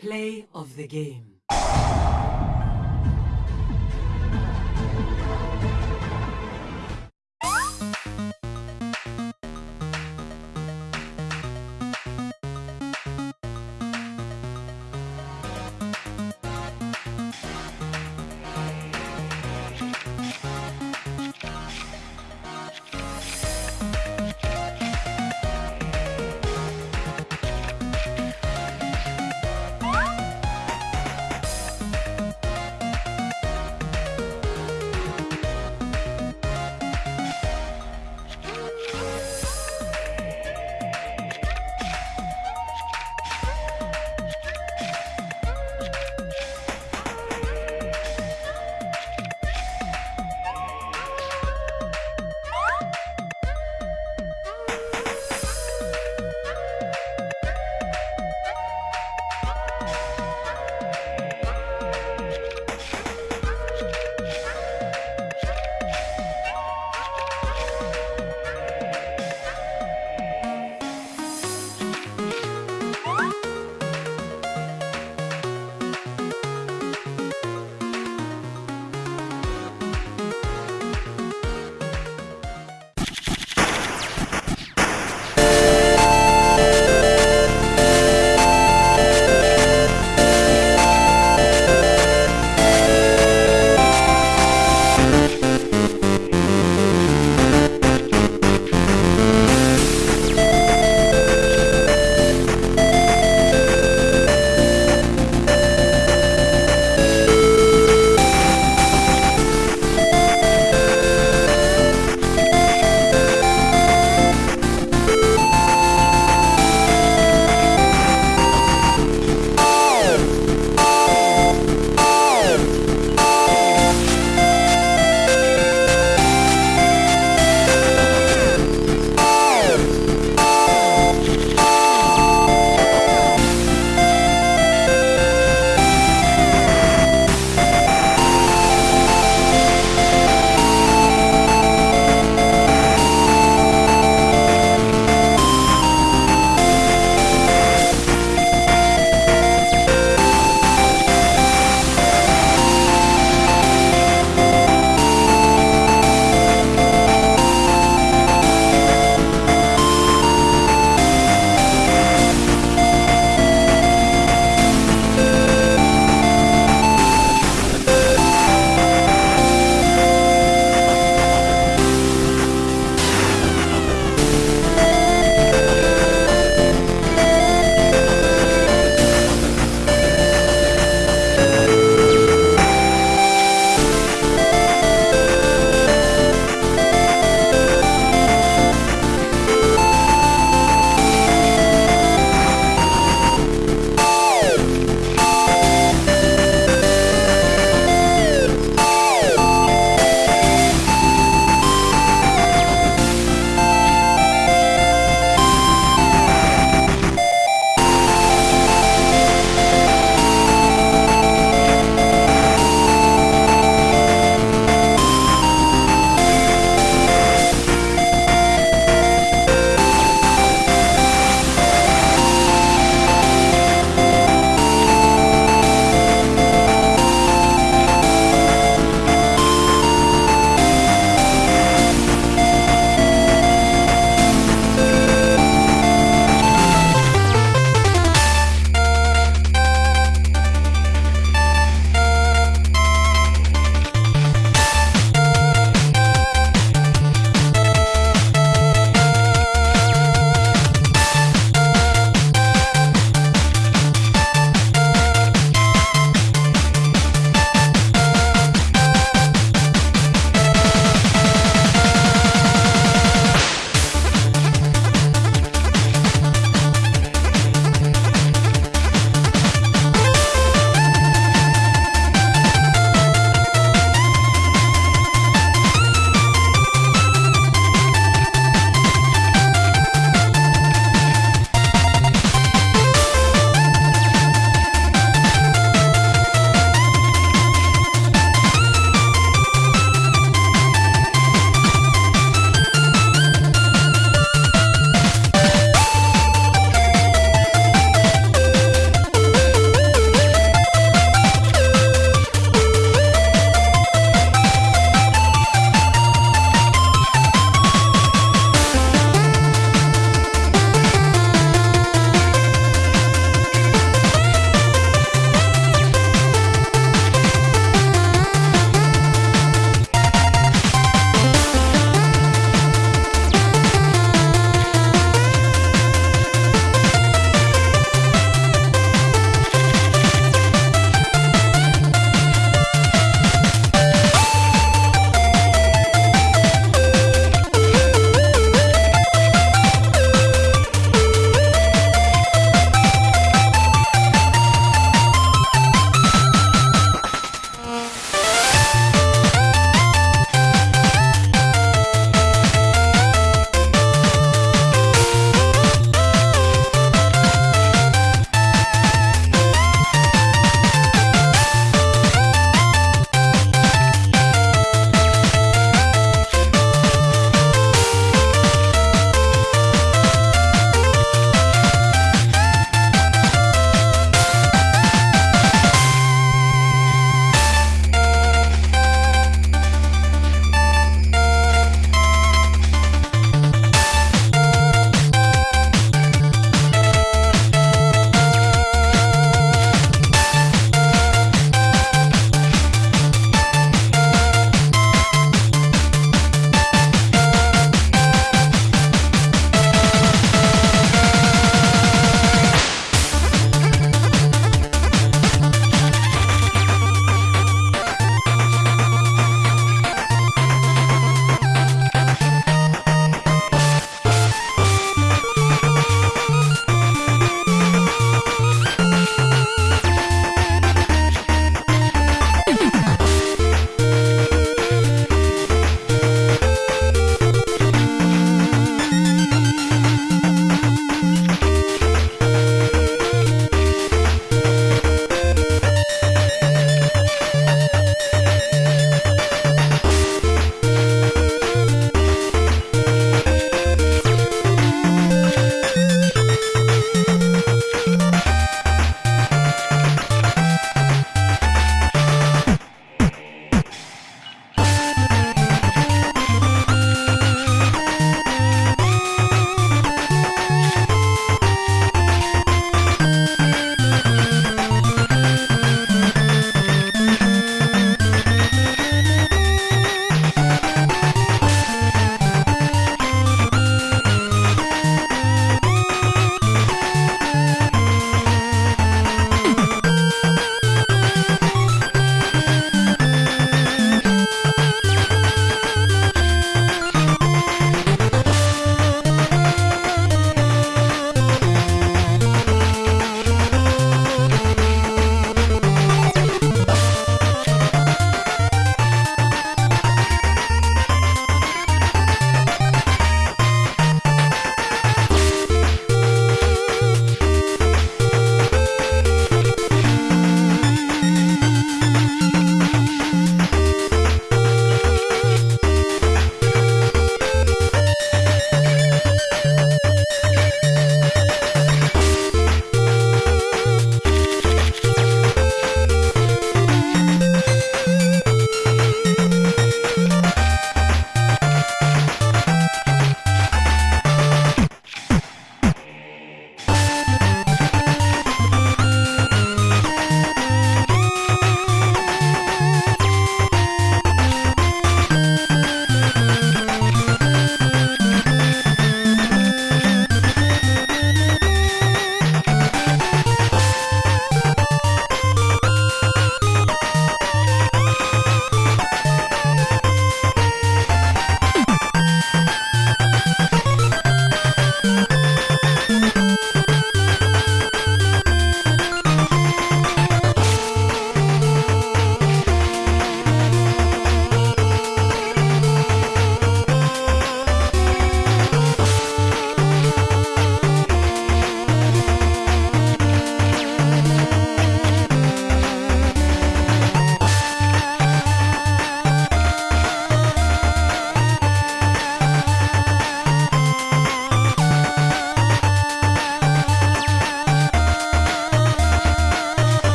Play of the game.